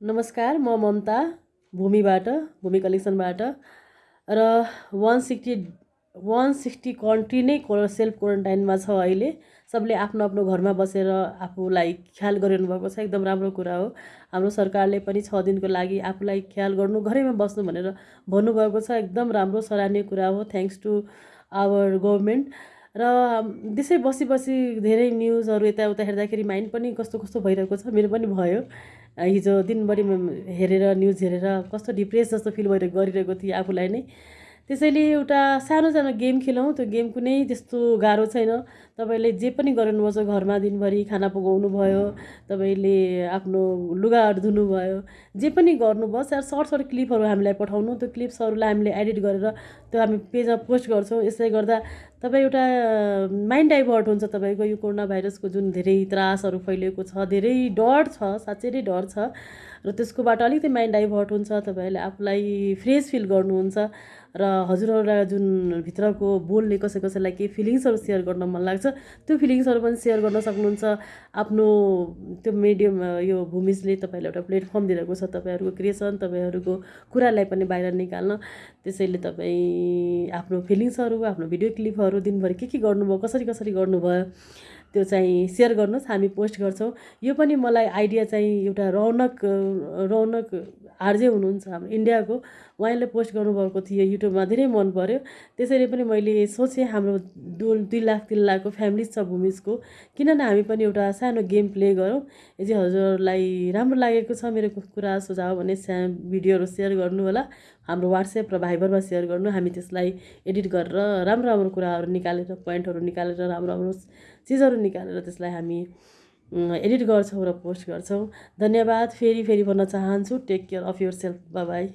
नमस्कार म ममता भूमिबाट भूमि कलेक्सनबाट। र one sixty one sixty country नै सेल्फ क्वारेन्टाइनमा छ अहिले। सबले आफ्नो आफ्नो घरमा बसेर आफूलाई ख्याल गरिरहनु भएको छ। एकदम राम्रो कुरा हो। हाम्रो सरकारले पनि छ दिनको लागि आफूलाई ख्याल गर्नु घरैमा बस्नु भनेर भन्नुभएको छ। एकदम राम्रो सराहनीय कुरा हो। थ्याङ्क्स टु आवर गभर्मेन्ट र त्यसै बसी बसी धेरै न्युजहरू यताउता हेर्दाखेरि माइन्ड पनि कस्तो कस्तो भइरहेको छ मेरो पनि भयो। हिजो दिनभरि हेरेर न्युज हेरेर कस्तो डिप्रेस जस्तो फिल भइरहेको गरिरहेको थिएँ आफूलाई नै। त्यसैले एउटा सानो सानो गेम खेलौँ त्यो गेम कुनै त्यस्तो गाह्रो छैन। तपाईँले जे पनि गर्नुपर्छ घरमा दिनभरि खाना पकाउनु भयो तपाईँले आफ्नो लुगाहरू धुनुभयो जे पनि गर्नुभयो सर्ट सर्ट क्लिपहरू हामीलाई पठाउनु। त्यो क्लिप्सहरूलाई हामीले एडिट गरेर त्यो हामी पेजमा पोस्ट गर्छौँ। यसले गर्दा तपाईँ एउटा माइन्ड डाइभर्ट हुन्छ तपाईँको यो कोरोना भाइरसको जुन धेरै त्रासहरू फैलिएको छ धेरै डर छ साँच्चै नै डर छ र त्यसकोबाट अलिकति माइन्ड डाइभर्ट हुन्छ तपाईँहरूले आफूलाई फ्रेस फिल गर्नुहुन्छ र हजुरहरूलाई जुन भित्रको बोल्ने कसै कसैलाई केही फिलिङ्सहरू सेयर गर्न मन लाग्छ त्यो फिलिङ्सहरू पनि सेयर गर्न सक्नुहुन्छ। आफ्नो त्यो मिडियम यो भूमिजले तपाईँलाई एउटा प्लेटफर्म दिइरहेको छ तपाईँहरूको क्रिएसन तपाईँहरूको कुरालाई पनि बाहिर निकाल्न। त्यसैले तपाईँ आफ्नो फिलिङ्सहरू आफ्नो भिडियो क्लिपहरू दिनभरि के के गर्नुभयो कसरी कसरी गर्नुभयो? त्यो चाहिँ सेयर गर्नुहोस् हामी पोस्ट गर्छौँ। यो पनि मलाई आइडिया चाहिँ एउटा रौनक रौनक आरजे हुनुहुन्छ हाम्रो इन्डियाको। उहाँले पोस्ट गर्नुभएको थियो युट्युबमा धेरै मन पऱ्यो त्यसैले पनि मैले सोचेँ हाम्रो दु दुई लाख तिन लाखको फ्यामिली छ भूमिजको। किन न हामी पनि एउटा सानो गेम प्ले गरौँ। यदि हजुरहरूलाई राम्रो लागेको छ मेरो कुरा सुझाव भने सा भिडियोहरू सेयर गर्नु होला। हाम्रो वाट्सएप र भाइबरमा सेयर गर्नु। हामी त्यसलाई एडिट गरेर राम्रो राम्रो कुराहरू निकालेर पोइन्टहरू निकालेर राम्रो राम्रो चिजहरू निकालेर त्यसलाई हामी एडिट गर्छौँ र पोस्ट गर्छौँ। धन्यवाद फेरि फेरि भन्न चाहन्छु। Take care of yourself bye